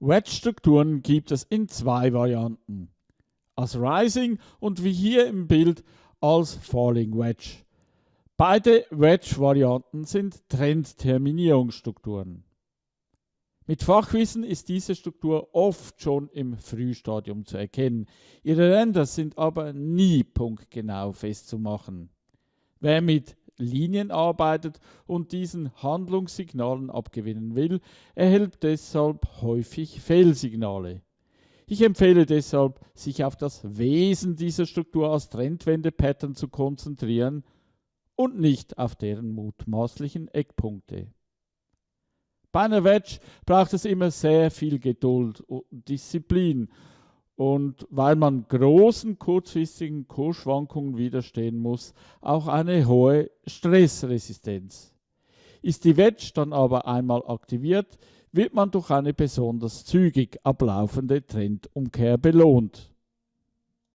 Wedge-Strukturen gibt es in zwei Varianten. Als Rising und wie hier im Bild als Falling Wedge. Beide Wedge-Varianten sind Trendterminierungsstrukturen. Mit Fachwissen ist diese Struktur oft schon im Frühstadium zu erkennen. Ihre Ränder sind aber nie punktgenau festzumachen. Wer mit Linien arbeitet und diesen Handlungssignalen abgewinnen will, erhält deshalb häufig Fehlsignale. Ich empfehle deshalb, sich auf das Wesen dieser Struktur als Trendwende-Pattern zu konzentrieren und nicht auf deren mutmaßlichen Eckpunkte. Bei einer Wedge braucht es immer sehr viel Geduld und Disziplin und weil man großen kurzfristigen Kursschwankungen widerstehen muss, auch eine hohe Stressresistenz. Ist die Wedge dann aber einmal aktiviert, wird man durch eine besonders zügig ablaufende Trendumkehr belohnt.